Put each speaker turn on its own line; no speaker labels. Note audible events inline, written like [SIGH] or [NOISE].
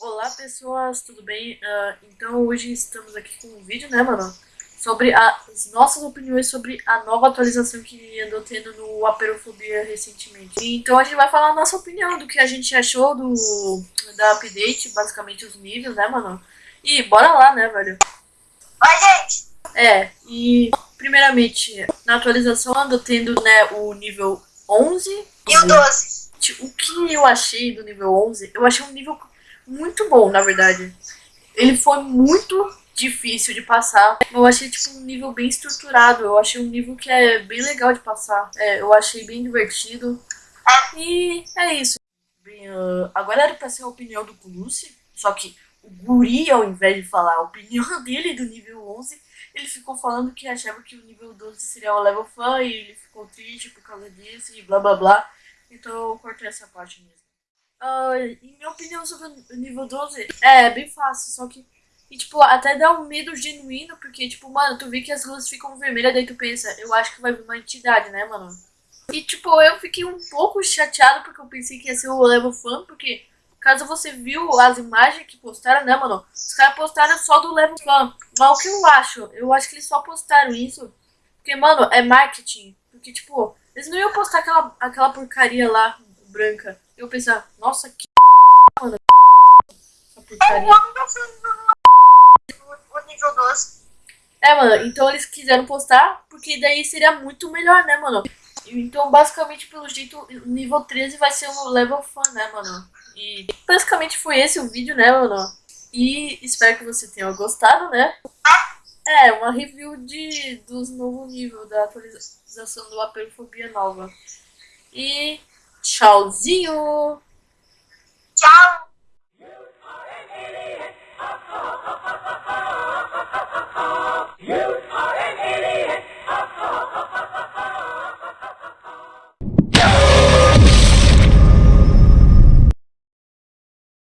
Olá pessoas, tudo bem? Uh, então hoje estamos aqui com um vídeo, né mano? Sobre as nossas opiniões sobre a nova atualização que andou tendo no Aperofobia recentemente. Então a gente vai falar a nossa opinião do que a gente achou do da update, basicamente os níveis, né mano? E bora lá, né velho?
Oi gente!
É, e primeiramente, na atualização andou tendo né, o nível 11
e o 12.
O que eu achei do nível 11, eu achei um nível muito bom, na verdade. Ele foi muito difícil de passar. Eu achei, tipo, um nível bem estruturado. Eu achei um nível que é bem legal de passar. É, eu achei bem divertido. E é isso. Bem, uh, agora era pra ser a opinião do Gulucci, só que o Guri, ao invés de falar a opinião [LAUGHS] dele do nível 11, ele ficou falando que achava que o nível 12 seria o level fã e ele ficou triste por causa disso e blá blá blá. Então eu cortei essa parte mesmo. Uh, em minha opinião sobre o nível 12, é bem fácil, só que. E, tipo, até dá um medo genuíno, porque, tipo, mano, tu vê que as luzes ficam vermelhas, daí tu pensa, eu acho que vai vir uma entidade, né, mano? E, tipo, eu fiquei um pouco chateado, porque eu pensei que ia ser o level fã, porque, caso você viu as imagens que postaram, né, mano? Os caras postaram só do level fã. Mas o que eu acho? Eu acho que eles só postaram isso, porque, mano, é marketing. Porque, tipo, eles não iam postar aquela, aquela porcaria lá, branca. Eu pensava, nossa, que [LAUGHS] mano. Essa.
O nível 12.
É, mano, então eles quiseram postar, porque daí seria muito melhor, né, mano? Então, basicamente, pelo jeito, o nível 13 vai ser um level fã, né, mano? E basicamente foi esse o vídeo, né, mano? E espero que você tenha gostado, né? É, uma review de, dos novos níveis da atualização do Aperofobia nova. E tchauzinho!
Tchau!